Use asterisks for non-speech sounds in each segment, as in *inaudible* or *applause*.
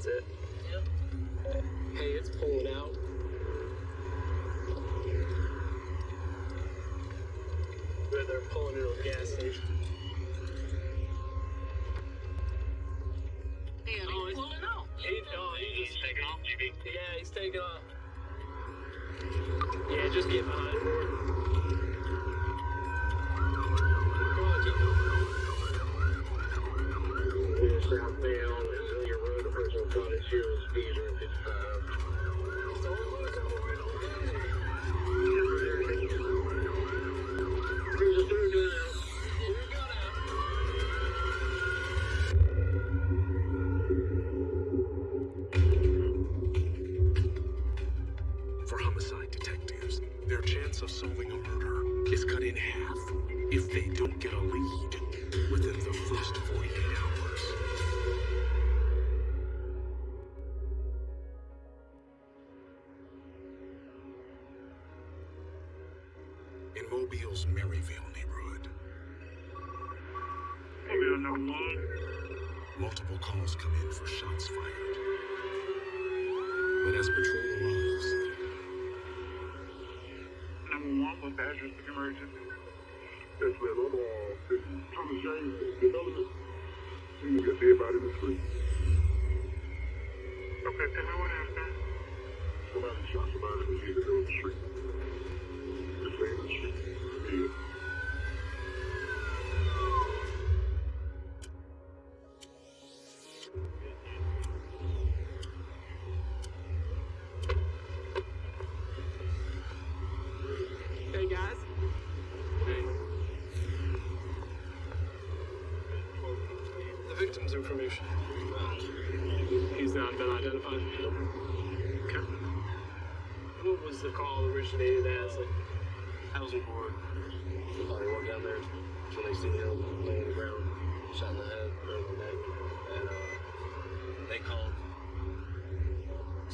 That's it. Yep. Hey, it's pulling out. Where they're pulling into a gas station. In Mobile's Maysville neighborhood, Mobile number one. multiple calls come in for shots fired. But as patrol arrives, Number one, what's the address of the emergency? Yes, ma'am. I'm uh, in Thomas James Development. We got dead body in the street. Okay, tell me what happened. Somebody shot somebody in the middle of the street.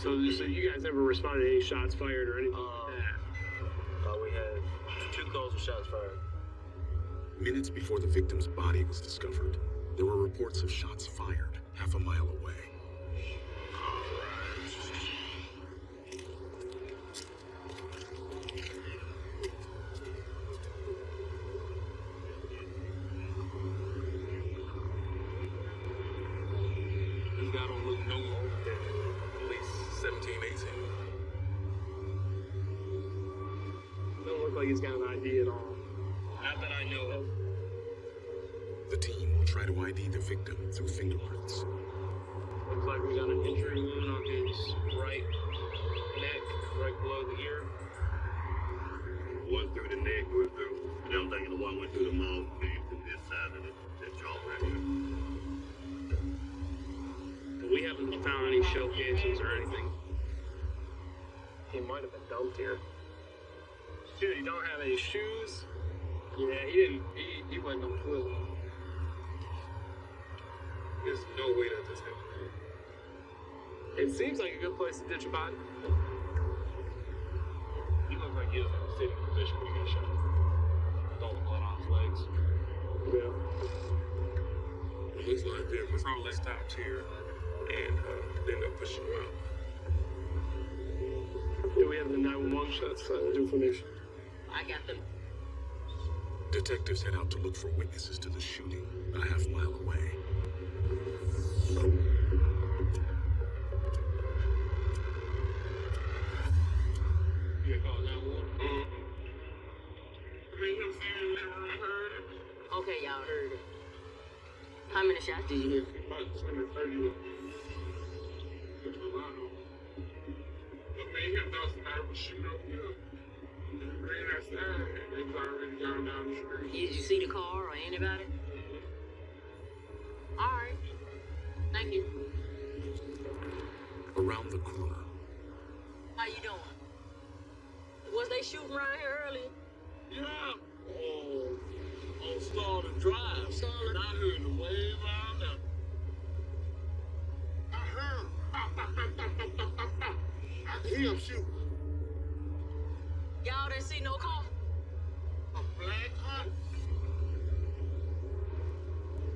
So, so you guys never responded to any shots fired or anything Um, like that? Uh, we had two calls with shots fired. minutes before the victim's body was discovered, there were reports of shots fired half a mile away. Ditch a body. He looked like he was in a sitting position when he got shot. With all the blood on his legs. Yeah. It looks like their patrol stopped here and uh, they ended up pushing him out. Yeah, we have the 911 shots uh, information. I got them. Detectives head out to look for witnesses to the shooting a half mile away. 50 years, Did you see the car or anybody? All right. Thank you. Around the corner. How you doing? Was they shooting around here early? Yeah. Oh, oh on Starter Drive. Starter. And I heard the wave I could hear him shooting. Y'all didn't see no car? A black hunt.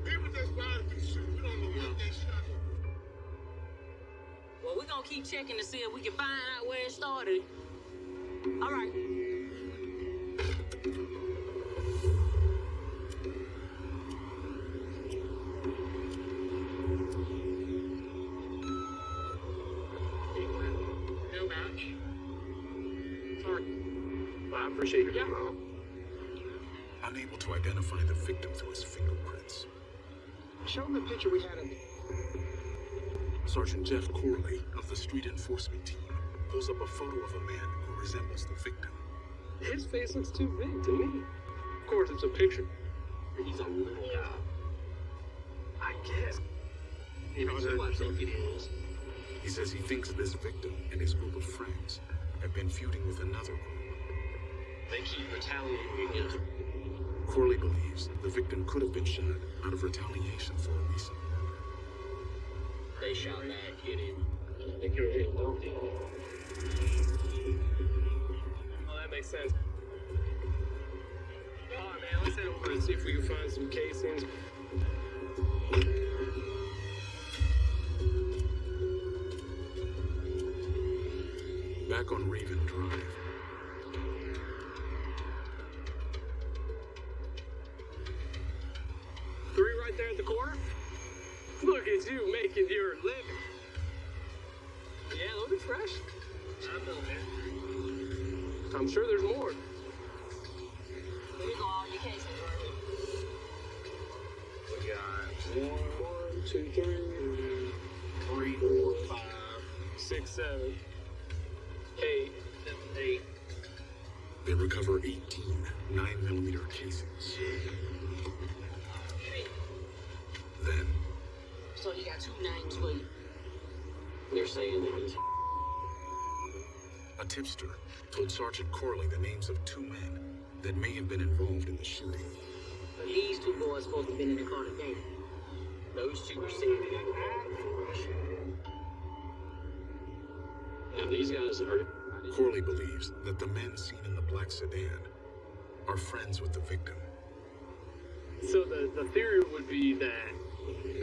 People just wanted to shoot. We don't know what they shot. Well, we're gonna keep checking to see if we can find out where it started. Appreciate your help. Unable to identify the victim through his fingerprints, Show him the picture we had of Sergeant Jeff Corley of the street enforcement team pulls up a photo of a man who resembles the victim. His face looks too big to me. Of course, it's a picture. He's a little guy. I guess. You know, That's who I think it is. He says he thinks this victim and his group of friends have been feuding with another group. They keep retaliating against him. Corley believes the victim could have been shot out of retaliation for a recent murder. They shot back at him. I think you're getting lonely. Oh, well, that makes sense. All right, man, let's head over and see if we can find some casings. right there at the corner? Look at you making your living. Yeah, loaded fresh. I'm building it. I'm sure there's more. We got. They recover 18 9 millimeter cases. They're saying that he's... A tipster told Sergeant Corley the names of two men that may have been involved in the shooting. These two boys supposed to have been in the car today. Those two were seen in the car before the shooting. And these guys are... Corley believes that the men seen in the black sedan are friends with the victim. So the, the theory would be that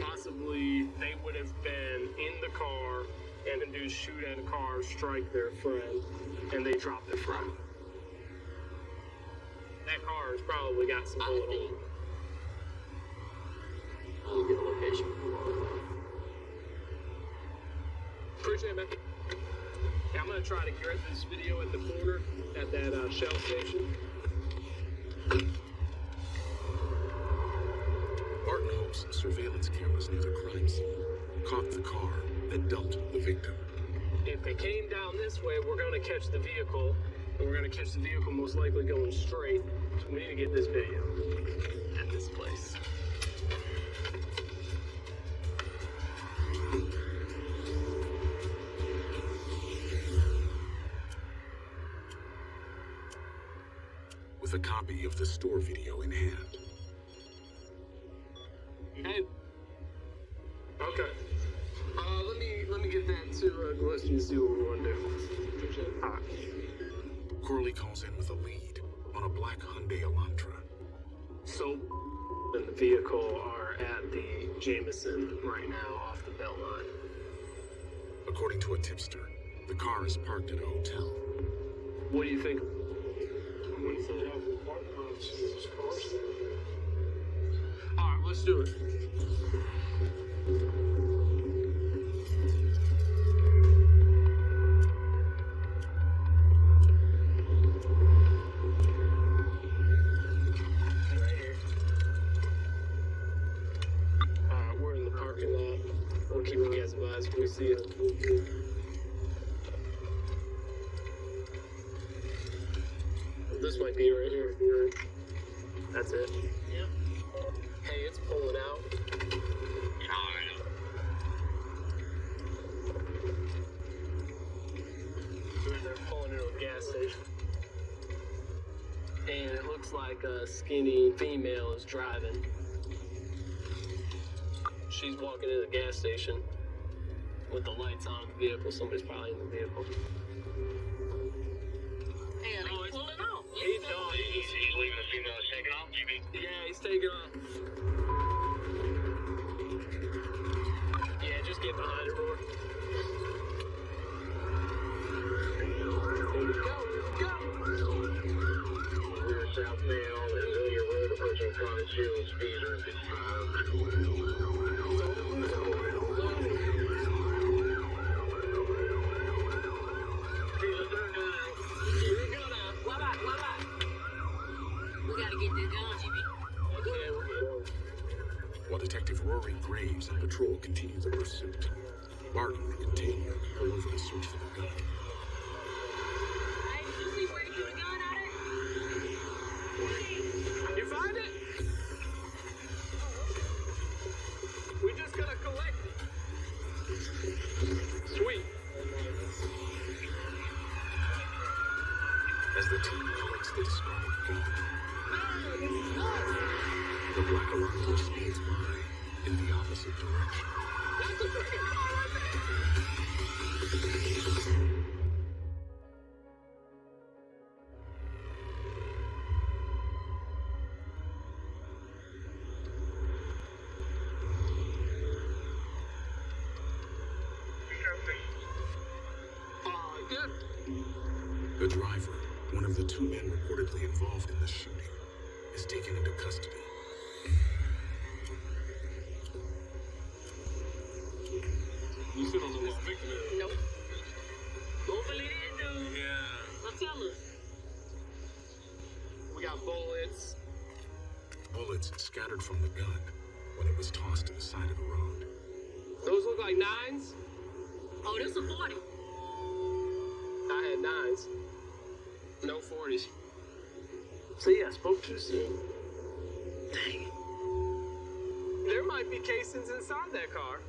possibly they would have been in the car and the dudes shoot at a car, strike their friend, and they drop their friend. That car has probably got some bullet holes. I'll get a location. Appreciate it, man. Yeah, I'm gonna try to get this video at the corner at that uh, Shell station. Hopes surveillance cameras near the crime scene caught the car that dumped the victim. If they came down this way, we're gonna catch the vehicle, and we're gonna catch the vehicle most likely going straight. So we need to get this video at this place. With a copy of the store video in hand, black Hyundai Elantra. So, and the vehicle are at the Jameson right now off the belt line. According to a tipster, the car is parked at a hotel. What do you think? All right, let's do it. See it. This might be right here. That's it. Yep. Hey, it's pulling out. They're pulling into a gas station. And it looks like a skinny female is driving. She's walking into the gas station with the lights on the vehicle. Somebody's probably in the vehicle. Hey, no, he's pulling out. He's, he's, on. he's, he's leaving the female. He's taking off, you Yeah, he's taking off. Yeah, just get behind it, Roar. Southbound, Amelia Road, approaching Cottage Hills. speed 55. While Detective Rory Graves and patrol continue the pursuit, Barton and the container pull over to search for the gun. Taken into custody. You still don't know what victim is. Nope. Hopefully this dude. Yeah. So tell us. We got bullets. Bullets scattered from the gun when it was tossed to the side of the road. Those look like nines. Oh, this a 40. I had nines. No 40s. See, I spoke too soon. Dang it. There might be casings inside that car.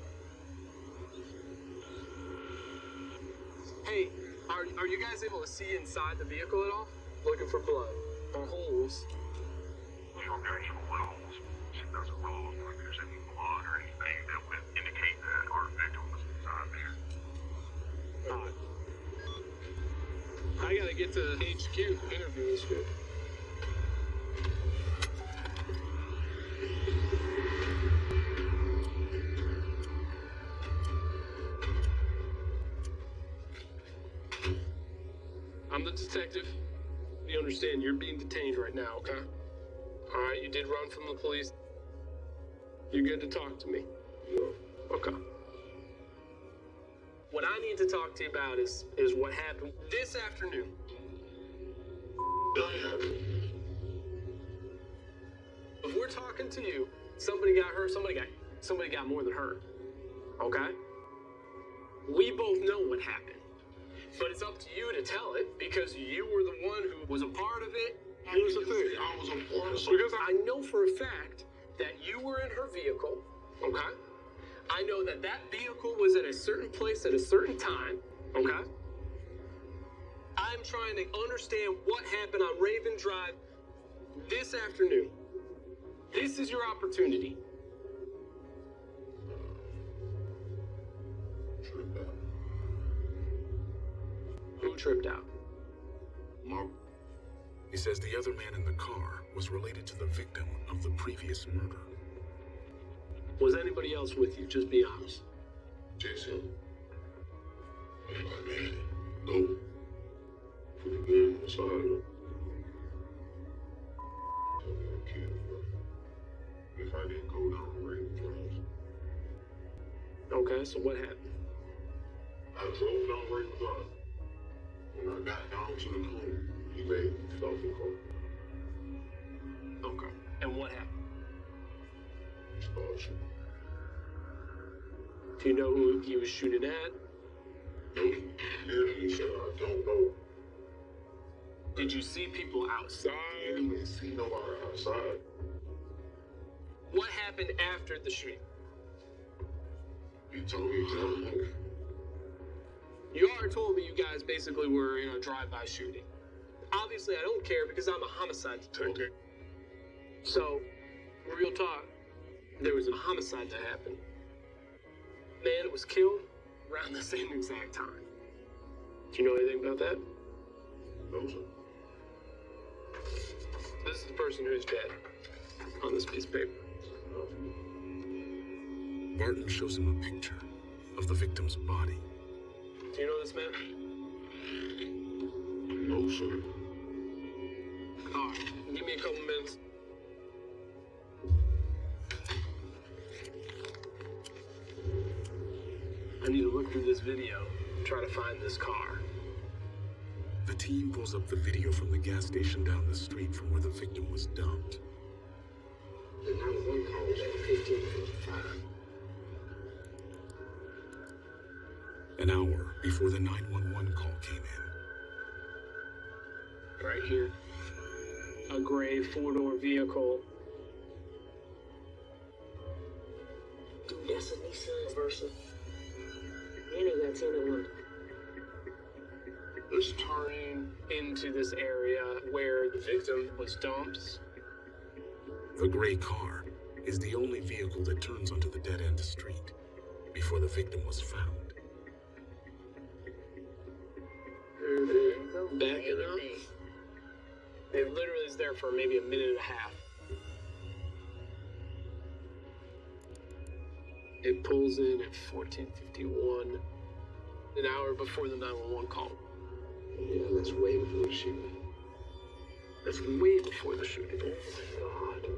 Hey, are, are you guys able to see inside the vehicle at all? Looking for blood or holes? Holes. It doesn't look like there's any blood or anything that would indicate that our victim was inside there. Odd. I gotta get to HQ interview this dude. Detective. You understand you're being detained right now, okay? All right, you did run from the police. You're good to talk to me. Okay. What I need to talk to you about is is what happened this afternoon. If we're talking to you, somebody got hurt, somebody got somebody got more than hurt. Okay? We both know what happened. But it's up to you to tell it because you were the one who was a part of it. Here's the thing, I was a part of Because I know for a fact that you were in her vehicle, okay? I know that that vehicle was at a certain place at a certain time, okay? I'm trying to understand what happened on Raven Drive this afternoon. This is your opportunity. Who tripped out? My He says the other man in the car was related to the victim of the previous murder. Was anybody else with you? Just be honest. Jason. I'm like, man, no. Put the gun on the side of him. Tell me I'm killed, bro. If I didn't go down the Drive, Okay, so what happened? I drove down Raven Drive. I got down to the corner, he made the car. Okay. And what happened? Shooting. Do you know who he was shooting at? Yeah, he said, I don't know. Did you see people outside? I didn't see nobody outside. What happened after the shooting? He told me to You already told me you guys basically were in a drive-by shooting. Obviously, I don't care because I'm a homicide detective. So, real talk, there was a homicide that happened. Man was killed around the same exact time. Do you know anything about that? no, sir. This is the person who is dead on this piece of paper. Barton shows him a picture of the victim's body. Do you know this man? No, sir. All right. Give me a couple minutes. I need to look through this video, try to find this car. The team pulls up the video from the gas station down the street from where the victim was dumped. The 911 call was at 1555. An hour before the 911 call came in. Right here. A gray four door vehicle. Dude, that's a Nissan Versa. And they got tinted windows. Let's turn into this area where the victim was dumped. The gray car is the only vehicle that turns onto the dead end street before the victim was found. Backing up. It literally is there for maybe a minute and a half. It pulls in at 1451, an hour before the 911 call. Yeah, that's way before the shooting. That's way before the shooting. Oh my god.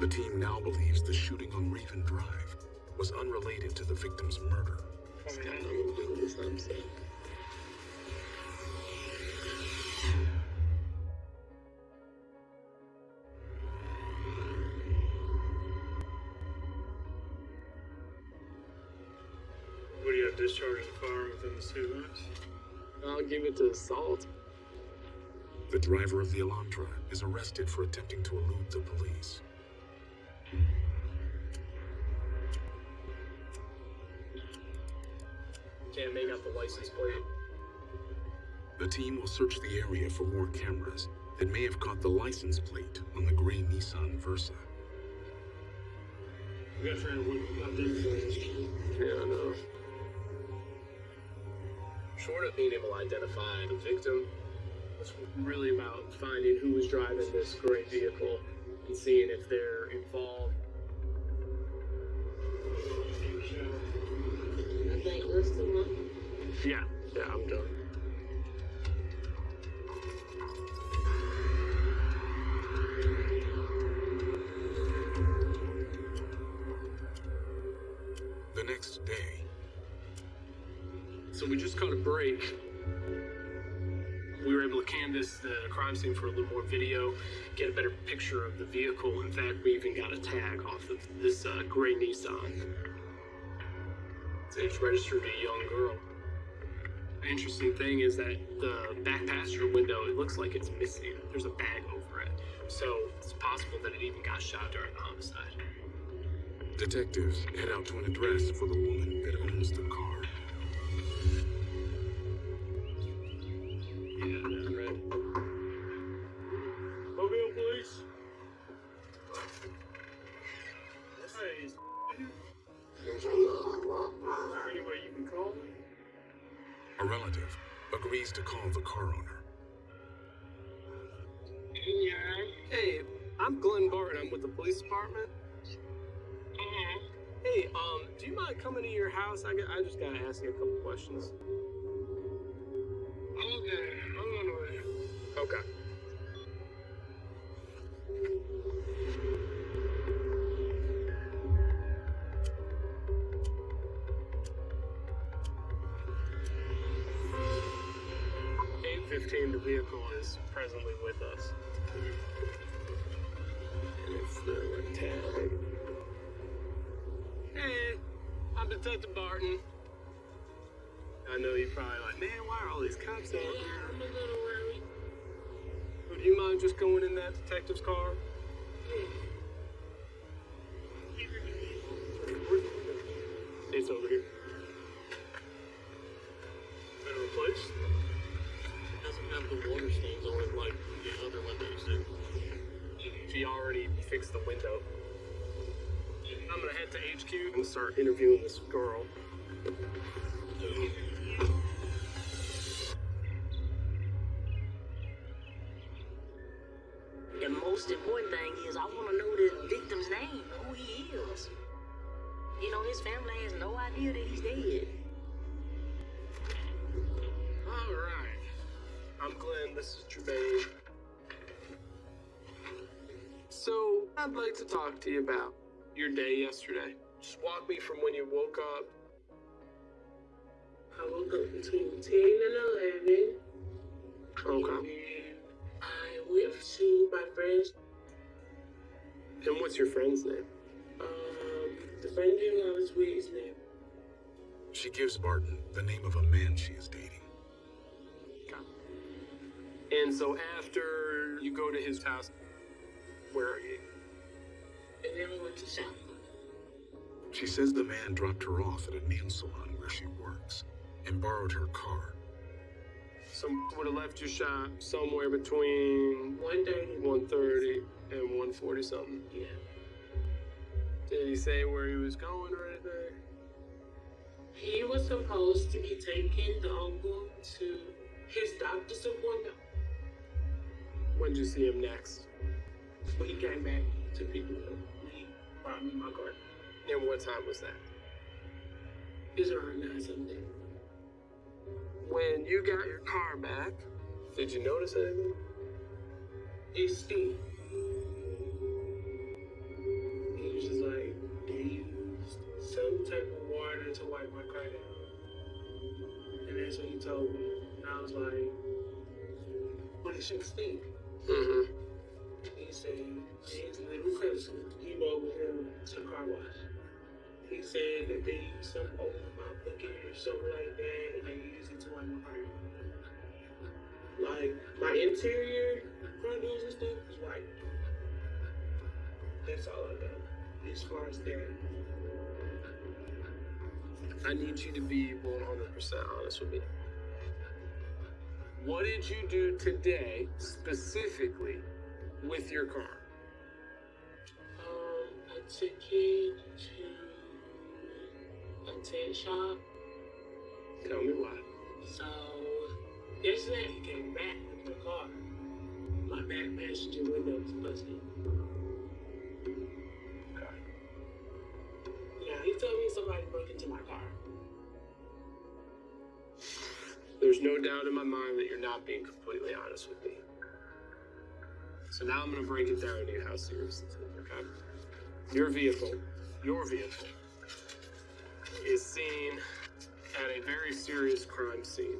The team now believes the shooting on Raven Drive was unrelated to the victim's murder. It's got nothing to do with this, I'm. What do you have discharged the firearm within the city limits? I'll give it to assault. The driver of the Elantra is arrested for attempting to elude the police. Can't make out the license plate. The team will search the area for more cameras that may have caught the license plate on the gray Nissan Versa. We gotta figure out what identifies this kid. Yeah, I know. Short of being able to identify the victim, it's really about finding who was driving this gray vehicle and seeing if they're involved. Think that's. Yeah, yeah, I'm done. The next day, So we just caught a break. We were able to canvass the crime scene for a little more video, get a better picture of the vehicle. In fact, we even got a tag off of this uh, gray Nissan. It's registered to a young girl. The interesting thing is that the back passenger window, it looks like it's missing. There's a bag over it. So it's possible that it even got shot during the homicide. detectives head out to an address for the woman that owns the car. Yeah, I A relative agrees to call the car owner. Yeah. Hey, I'm Glenn Barton. I'm with the police department. Uh-huh. Hey, um, do you mind coming to your house? I, got, I just gotta ask you a couple questions. The window. I'm gonna head to HQ and start interviewing this girl. The most important thing is I want to know this victim's name, who he is. You know, his family has no idea that he's dead. All right. I'm Glenn. This is Jermaine. I'd like to talk to you about your day yesterday. Just walk me from when you woke up. I woke up between 10 and 11. Okay. And I went to my friend's, And what's your friend's name? um, the friend that I was with is named She gives Barton the name of a man she is dating. And so after you go to his house, where are you? And then we went to shop. She says the man dropped her off at a nail salon where she works and borrowed her car. Some would have left your shop somewhere between 1.30. 1.30 and 1.40 something. Yeah. Did he say where he was going or anything? He was supposed to be taking the uncle to his doctor's appointment, When did you see him next? but he came back to pick me up. He brought me my. And what time was that? It's around 9 something. When you got your car back, did you notice anything? It's Steve. He was just like, they used some type of water to wipe my car down. And that's what he told me. And I was like, what is your Steve? Mm-hmm. He said, his little cousin, he rode with him to car wash. He said that they used some old mop bucket or something like that, and they used it to my car. Like, my interior doors and stuff is white. That's all I know, as far as that. I need you to be 100% honest with me. What did you do today, specifically, with your car? I took to a tent shop. Tell me why. So yesterday he came back with the car. My back passenger window was busted. Okay. Yeah, he told me somebody broke into my car. There's no doubt in my mind that you're not being completely honest with me. So now I'm to break it down to you how serious this is, okay? Your vehicle, your vehicle, is seen at a very serious crime scene,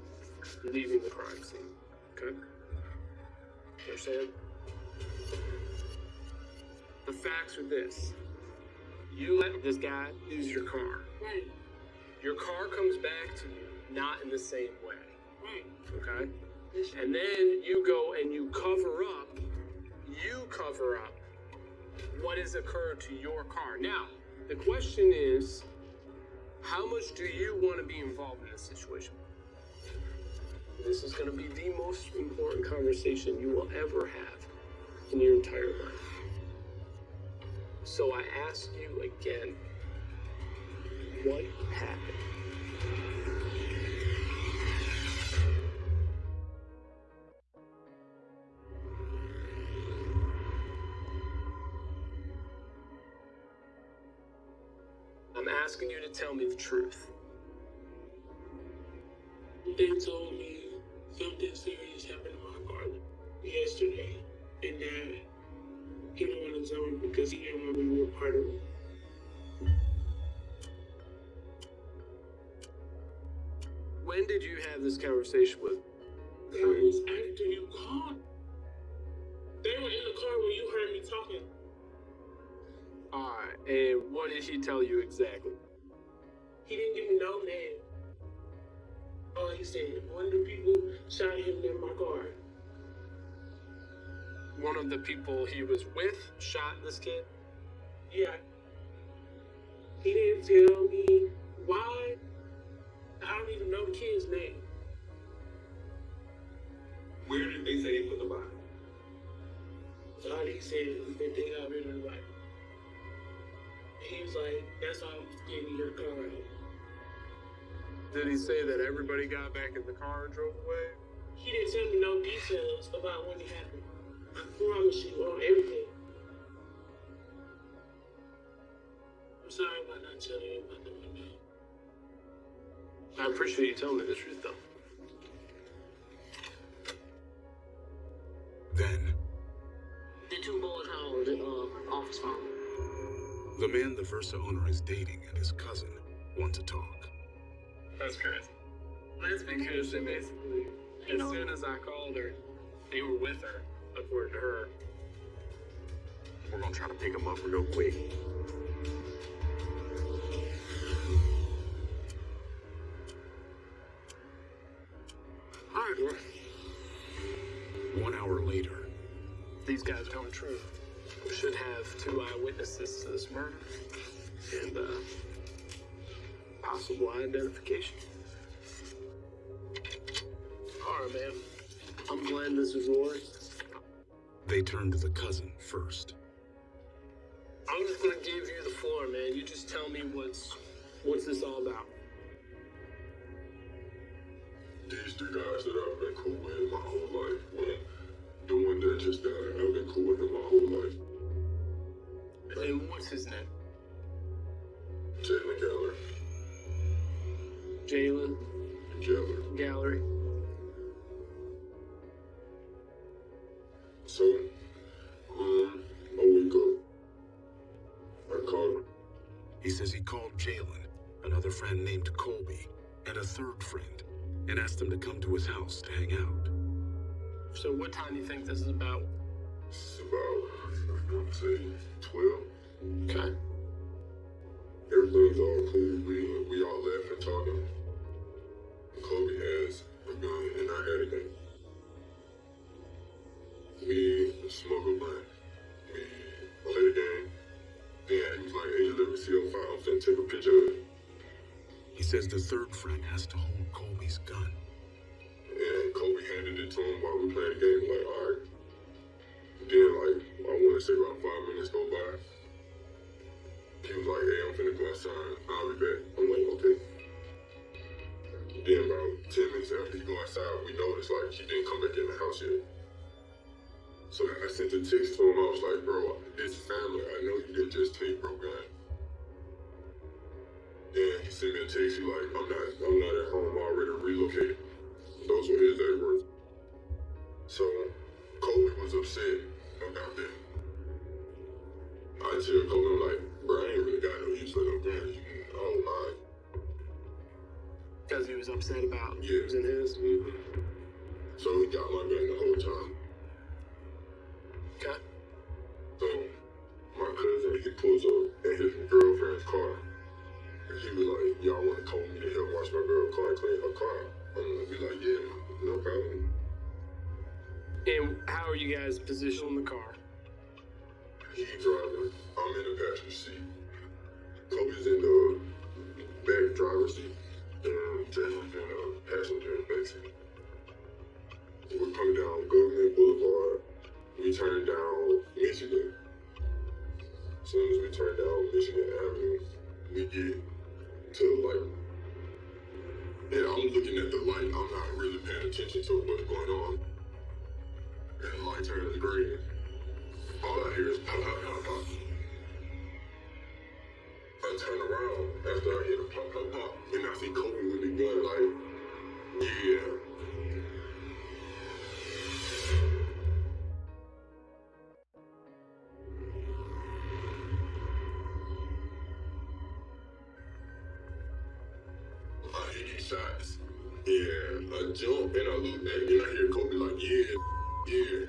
leaving the crime scene, okay? Understand? The facts are this. You let this guy use your car. Right, Your car comes back to you not in the same way, right. okay? And then you go and you cover up, you cover up what has occurred to your car. Now, the question is, how much do you want to be involved in this situation? This is going to be the most important conversation you will ever have in your entire life. So I ask you again, what happened? I'm asking you to tell me the truth. They told me something serious happened to my car yesterday, and that he didn't want to tell me because he didn't want me to be a part of it. When did you have this conversation with? That was after you called. They were in the car when you heard me talking. Alright, and what did he tell you exactly? He didn't give me no name. All he said, one of the people shot him in my car. One of the people he was with shot this kid? Yeah. He didn't tell me why. I don't even know the kid's name. Where did they say they put the body? All he said is that they got rid of the body. He was like, that's why I'm getting your car out. Did he say that everybody got back in the car and drove away? He didn't tell me no details about when it happened. I promise you on everything. I'm sorry about not telling you about the window. I appreciate you telling me the truth though. Man the Versa owner is dating and his cousin want to talk. That's crazy. That's because they basically, as soon as I called her, they were with her, according to her. We're gonna try to pick him up real quick. Alright, well, One hour later, these guys come true. We should have two eyewitnesses to this murder and uh, possible identification. All right, man. I'm glad this is Rory. they turn to the cousin first. I'm just gonna give you the floor, man. You just tell me what's what's this all about. These three guys that I've been cool with my whole life. When the one that just died, I've been cool with him my whole life. And what's his name? Jalen Geller. Jalen Geller. Gallery. So, um, a week ago, I called. He says he called Jalen, another friend named Colby, and a third friend, and asked them to come to his house to hang out. So what time do you think this is about? It's about, I want to say, 12. Okay. Everything's all cool. We, we all laughing, talking. Kobe has a gun, and I had a gun. We smoke a blunt. We play the game. Then he was like, hey, let me see your file. I'm take a picture of it. He says the third friend has to hold Colby's gun. And Kobe handed it to him while we playing the game. Like, all right. Then, like, I want to say about five minutes go by. He was like, hey, I'm finna go outside. I'll be back. I'm like, okay. Then about 10 minutes after he go outside, we noticed, like, he didn't come back in the house yet. So I sent a text to him. I was like, bro, it's family. I know you didn't just take bro gun. Then he sent me a text. He like, I'm not, I'm not at home. I already relocated. Those were his words. So Kobe was upset about that. I tell I'm like, bro, I ain't really got no use for no. You can hold mine. Because he was upset about Yeah. using his. hmm So he got my gun the whole time. I jump and I look back and I hear Kobe like, yeah, yeah.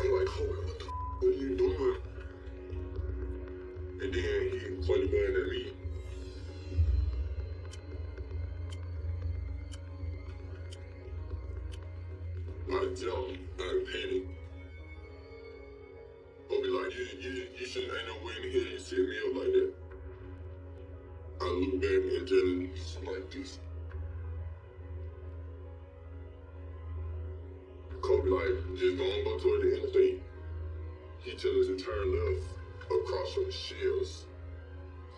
I'm like, Kobe, what the what are you doing? And then he the gun at me. I jump, I panic. Kobe like, you, you, you shouldn't, ain't no way in here you set me up like that. I look back and just like this. Just gonna go toward the interstate. He tells us to turn left across from Shields.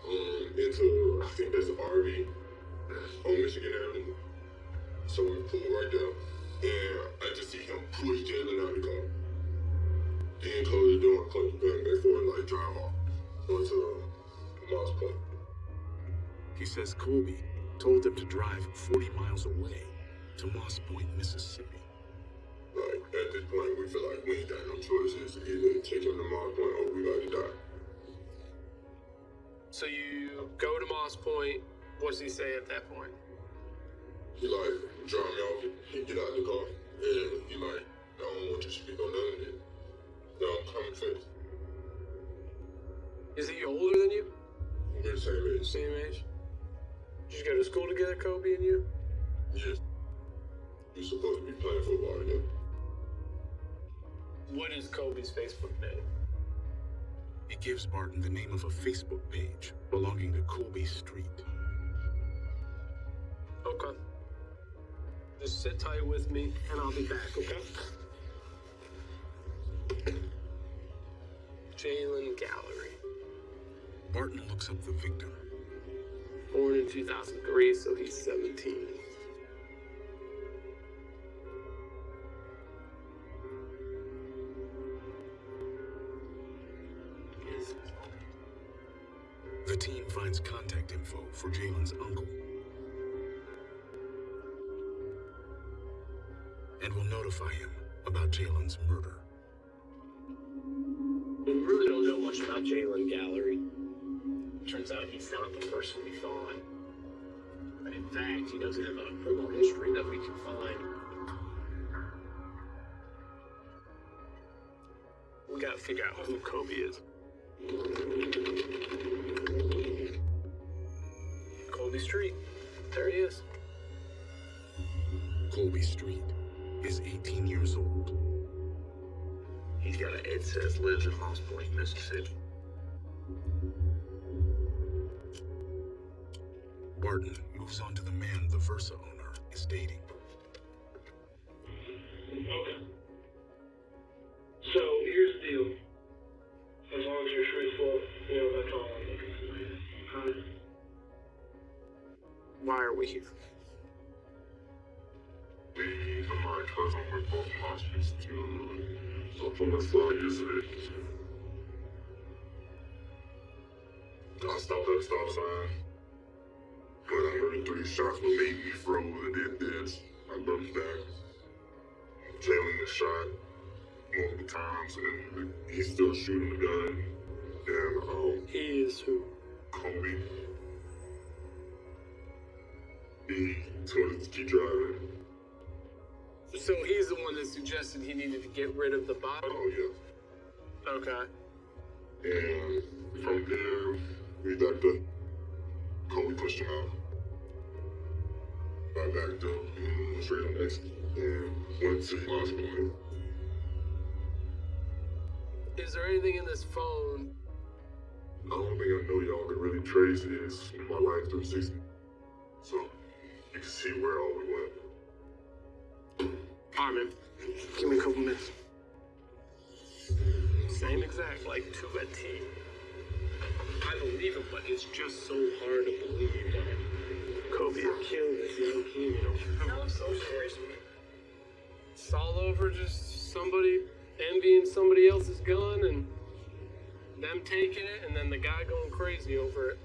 Um into I think that's RV on Michigan Avenue. So we pull right there. And I just see him push Jalen out of the car. Then close the door and close the gun back for and like drive off onto Moss Point. He says Colby told them to drive 40 miles away to Moss Point, Mississippi. Like, at this point, we feel like we ain't got no choices. Either take him to Moss Point or we got to die. So you go to Moss Point. What's he say at that point? He like drop me off, he get out of the car, and he like, I don't want you to speak on none of it. No, I'm coming face. Is he older than you? We're the same age. Same age? Did you go to school together, Kobe and you? Yes. We supposed to be playing football together. What is Kobe's Facebook name? He gives Barton the name of a Facebook page belonging to Colby Street. Okay. Just sit tight with me, and I'll be back, okay? Jalen Gallery. Barton looks up the victim. Born in 2003, so he's 17. Info for Jalen's uncle. And will notify him about Jalen's murder. We really don't know much about Jalen Gallery. Turns out he's not the person we thought. But in fact, he doesn't have a criminal history that we can find. We gotta figure out who Kobe is. Street. There he is. Colby Street is 18 years old. He's got an Ed says lives in Moss Point, Mississippi. Barton moves on to the man the Versa owner is dating. I stopped at a stop sign. But I heard three shots were made me froze and then this. I looked back. Jalen was shot multiple times and he's still shooting the gun. And um He is who? Kobe. He told us to keep driving. So he's the one that suggested he needed to get rid of the body? Oh yeah. Okay. And from there, we backed up. Kobe pushed him out. I backed up and went straight on exit and went to the hospital. Is there anything in this phone? The only thing I know y'all can really trace is my Life360. So you can see where all we went. Alright, man. Give me a couple minutes. Same exact, like to a T. I believe him, but it's just so hard to believe that Kobe had killed this young kid. No, so serious. It's all over just somebody envying somebody else's gun and them taking it and then the guy going crazy over it.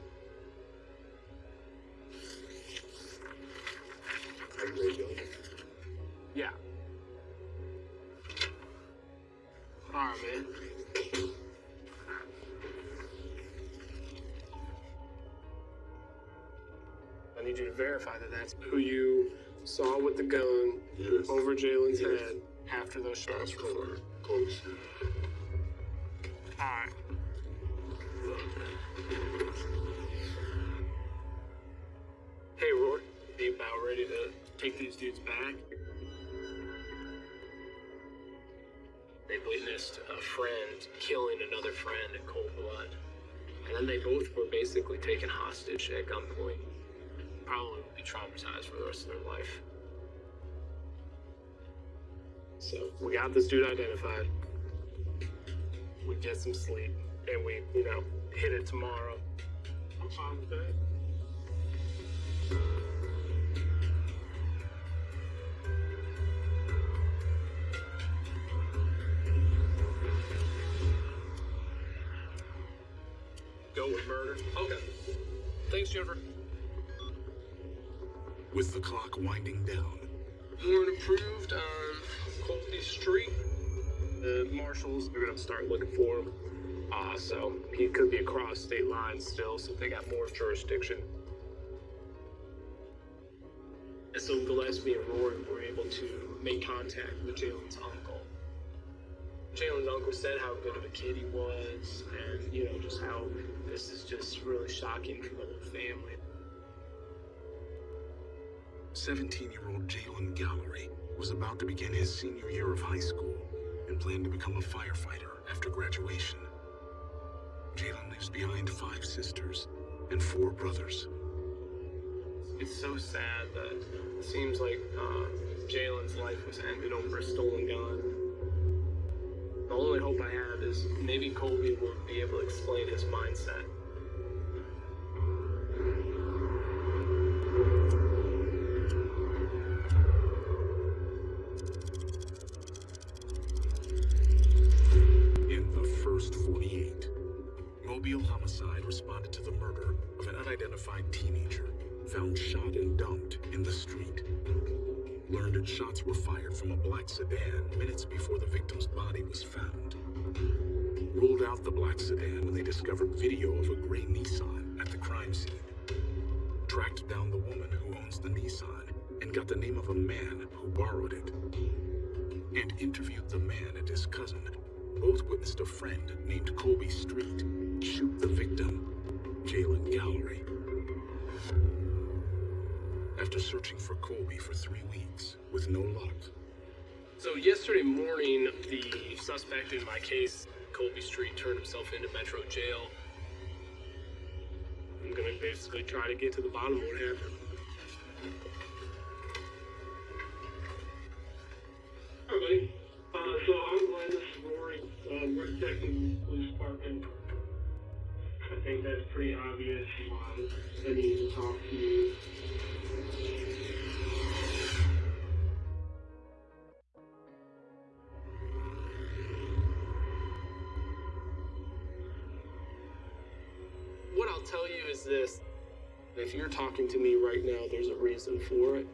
Yeah. Alright, man. Need you to verify that that's who you saw with the gun Yes. over Jalen's Yes. head after those shots were for Kobe Street. Alright. Hey, Roy. Be about ready to take these dudes back? They witnessed a friend killing another friend in cold blood. And then they both were basically taken hostage at gunpoint. Probably will be traumatized for the rest of their life. So, we got this dude identified. We get some sleep, and we, you know, hit it tomorrow. I'm fine with that. Go with murder. Okay. Thanks, Jennifer. With the clock winding down, Warrant approved on Colby Street. The marshals are gonna start looking for him. Uh, so he could be across state lines still, so they got more jurisdiction. And so Gillespie and Rory were able to make contact with Jalen's uncle. Jalen's uncle said how good of a kid he was, and you know just how this is just really shocking for the whole family. 17 year old Jalen Gallery was about to begin his senior year of high school and planned to become a firefighter after graduation. Jalen leaves behind five sisters and four brothers. It's so sad that it seems like uh, Jalen's life was ended over a stolen gun. The only hope I have is maybe Colby will be able to explain his mindset. I that's pretty obvious why they need to talk to you. What I'll tell you is this if you're talking to me right now, there's a reason for it.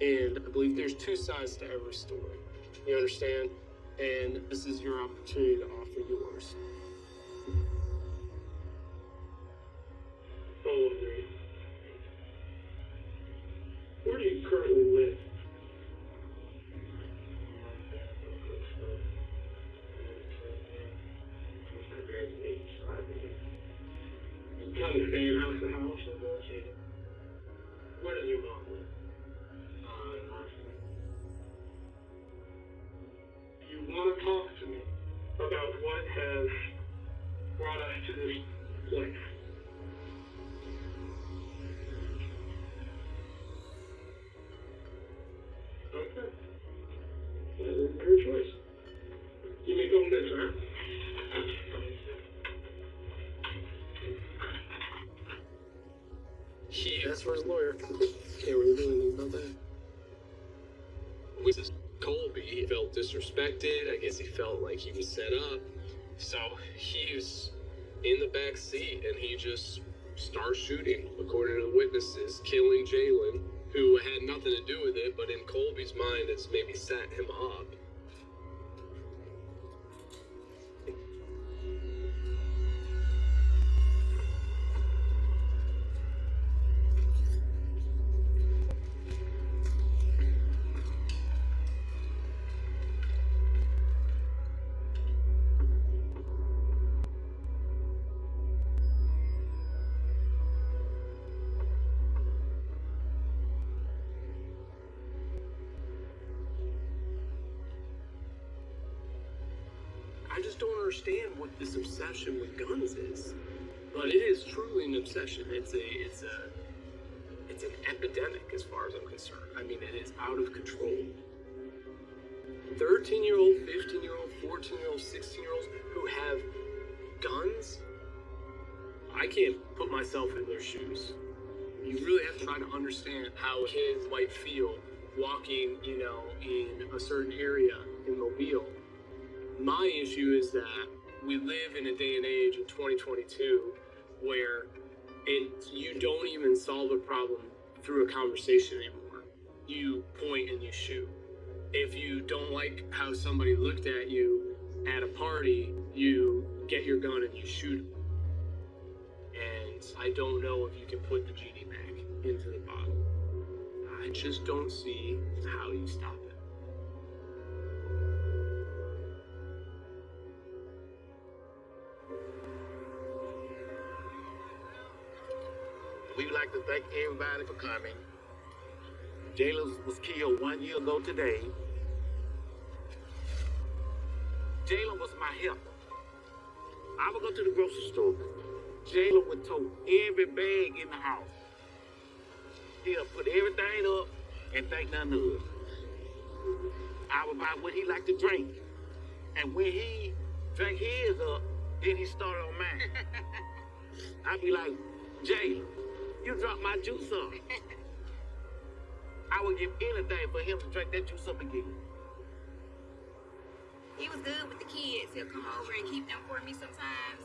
And I believe there's two sides to every story. You understand? And this is your opportunity to offer yours. For his lawyer. Can't really do anything about that. With Colby, he felt disrespected. I guess he felt like he was set up. So he was in the back seat and he just starts shooting, according to the witnesses, killing Jalen, who had nothing to do with it, but in Colby's mind, it's maybe set him up. Obsession with guns is. But it is truly an obsession. It's a it's a it's an epidemic as far as I'm concerned. I mean it is out of control. 13 year old, 15 year old, 14 year old, 16 year olds who have guns. I can't put myself in their shoes. You really have to try to understand how kids might feel walking, you know, in a certain area in Mobile my issue is that we live in a day and age in 2022 where it you don't even solve a problem through a conversation anymore. You point and you shoot. If you don't like how somebody looked at you at a party, you get your gun and you shoot him. And I don't know if you can put the genie back into the bottle. I just don't see how you stop it. To thank everybody for coming. Jayla was killed one year ago today. Jayla was my helper. I would go to the grocery store. Jayla would tote every bag in the house. He'll put everything up and think nothing of it. I would buy what he liked to drink. And when he drank his up, then he started on mine. *laughs* I'd be like, Jayla, you dropped my juice up. *laughs* I would give anything for him to drink that juice up again. He was good with the kids. He'll come over and keep them for me sometimes.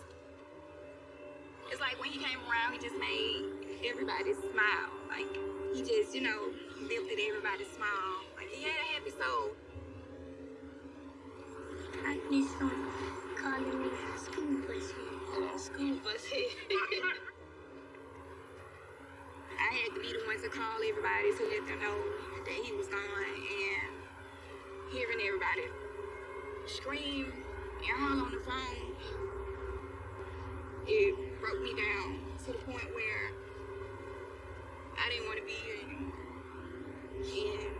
It's like when he came around, he just made everybody smile. Like he just, you know, lifted everybody's smile. Like he had a happy soul. I need some calling me school bus here. *laughs* School bus head. *laughs* I had to be the one to call everybody to let them know that he was gone and hearing everybody scream and holler on the phone. It broke me down to the point where I didn't want to be here anymore. And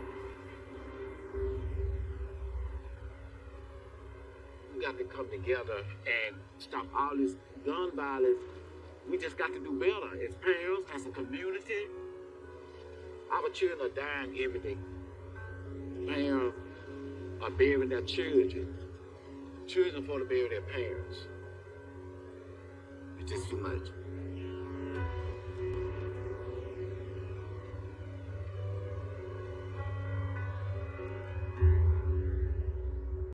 We got to come together and stop all this gun violence. We just got to do better as parents, as a community. Our children are dying every day. Parents are burying their children. Children want to bury their parents. It's just too much.